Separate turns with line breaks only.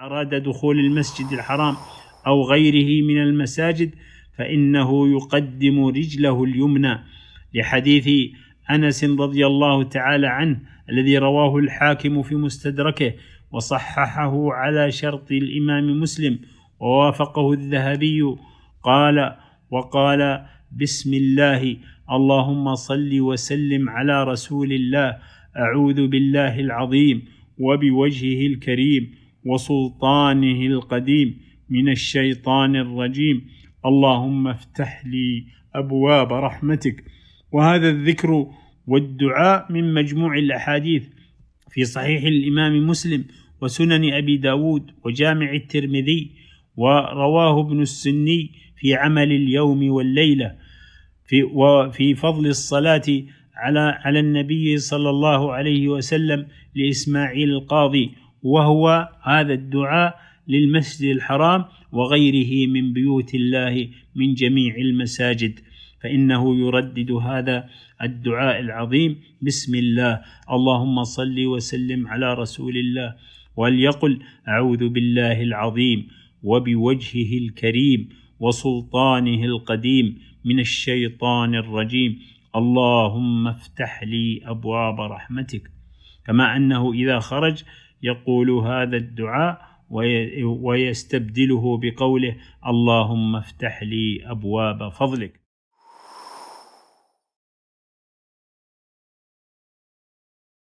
أراد دخول المسجد الحرام أو غيره من المساجد فإنه يقدم رجله اليمنى لحديث أنس رضي الله تعالى عنه الذي رواه الحاكم في مستدركه وصححه على شرط الإمام مسلم ووافقه الذهبي قال وقال بسم الله اللهم صل وسلم على رسول الله أعوذ بالله العظيم وبوجهه الكريم وسلطانه القديم من الشيطان الرجيم. اللهم افتح لي أبواب رحمتك. وهذا الذكر والدعاء من مجموع الأحاديث في صحيح الإمام مسلم وسنن أبي داود وجامع الترمذي ورواه ابن السني في عمل اليوم والليلة في وفي فضل الصلاة على على النبي صلى الله عليه وسلم لإسماعيل القاضي. وهو هذا الدعاء للمسجد الحرام وغيره من بيوت الله من جميع المساجد. فإنه يردد هذا الدعاء العظيم بسم الله اللهم صل وسلم على رسول الله وليقل أعوذ بالله العظيم وبوجهه الكريم وسلطانه القديم من الشيطان الرجيم. اللهم افتح لي أبواب رحمتك. كما أنه إذا خرج يقول هذا الدعاء ويستبدله بقوله اللهم افتح لي أبواب فضلك.